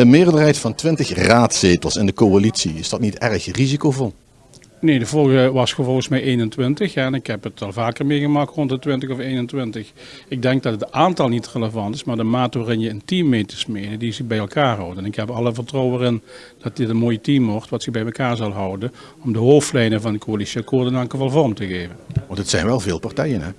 Een meerderheid van 20 raadzetels in de coalitie, is dat niet erg risicovol? Nee, de vorige was volgens mij 21 ja, en ik heb het al vaker meegemaakt rond de 20 of 21. Ik denk dat het aantal niet relevant is, maar de mate waarin je een team mee te smeden die zich bij elkaar houdt. En ik heb alle vertrouwen in dat dit een mooi team wordt wat zich bij elkaar zal houden om de hoofdlijnen van de coalitieakkoorden in elk geval vorm te geven. Want het zijn wel veel partijen hè?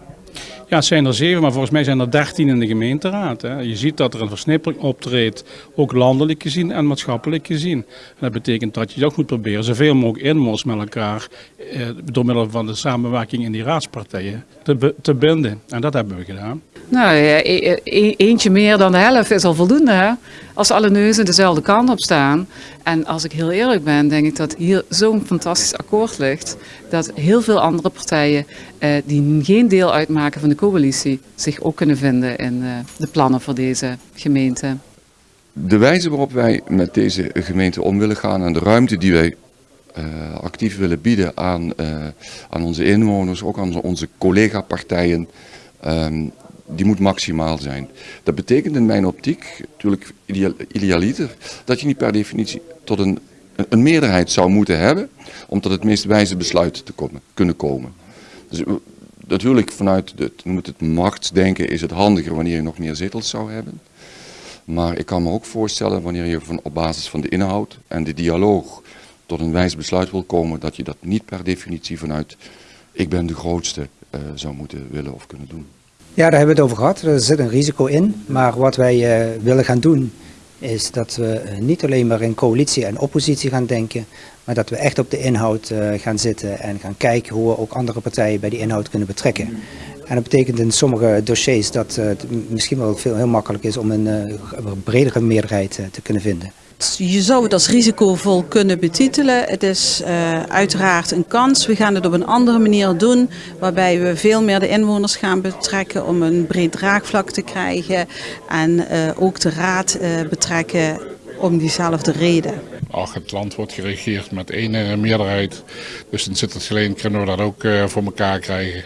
Ja, het zijn er zeven, maar volgens mij zijn er dertien in de gemeenteraad. Hè. Je ziet dat er een versnippering optreedt, ook landelijk gezien en maatschappelijk gezien. En dat betekent dat je toch moet proberen zoveel mogelijk inwoners met elkaar, eh, door middel van de samenwerking in die raadspartijen, te, te binden. En dat hebben we gedaan. Nou, ja, e e eentje meer dan de helft is al voldoende. Hè? Als alle neuzen dezelfde kant op staan. En als ik heel eerlijk ben, denk ik dat hier zo'n fantastisch akkoord ligt. Dat heel veel andere partijen eh, die geen deel uitmaken van de coalitie zich ook kunnen vinden in eh, de plannen voor deze gemeente. De wijze waarop wij met deze gemeente om willen gaan en de ruimte die wij uh, actief willen bieden aan, uh, aan onze inwoners, ook aan onze collega-partijen, um, die moet maximaal zijn. Dat betekent in mijn optiek, natuurlijk idealiter, dat je niet per definitie tot een, een meerderheid zou moeten hebben om tot het meest wijze besluit te komen, kunnen komen. Dus natuurlijk vanuit het, moet het machtsdenken is het handiger wanneer je nog meer zetels zou hebben. Maar ik kan me ook voorstellen wanneer je van, op basis van de inhoud en de dialoog tot een wijs besluit wil komen, dat je dat niet per definitie vanuit ik ben de grootste uh, zou moeten willen of kunnen doen. Ja, daar hebben we het over gehad. Er zit een risico in. Maar wat wij uh, willen gaan doen is dat we uh, niet alleen maar in coalitie en oppositie gaan denken. Maar dat we echt op de inhoud uh, gaan zitten en gaan kijken hoe we ook andere partijen bij die inhoud kunnen betrekken. En dat betekent in sommige dossiers dat het misschien wel veel heel makkelijk is om een, een bredere meerderheid te kunnen vinden. Je zou het als risicovol kunnen betitelen. Het is uiteraard een kans. We gaan het op een andere manier doen, waarbij we veel meer de inwoners gaan betrekken om een breed draagvlak te krijgen. En ook de raad betrekken om diezelfde reden. Ach, het land wordt geregeerd met één meerderheid. Dus in Sittersgeleen kunnen we dat ook voor elkaar krijgen.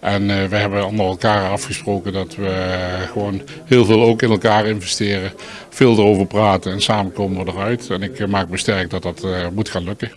En uh, we hebben onder elkaar afgesproken dat we gewoon heel veel ook in elkaar investeren. Veel erover praten en samen komen we eruit. En ik maak me sterk dat dat moet gaan lukken.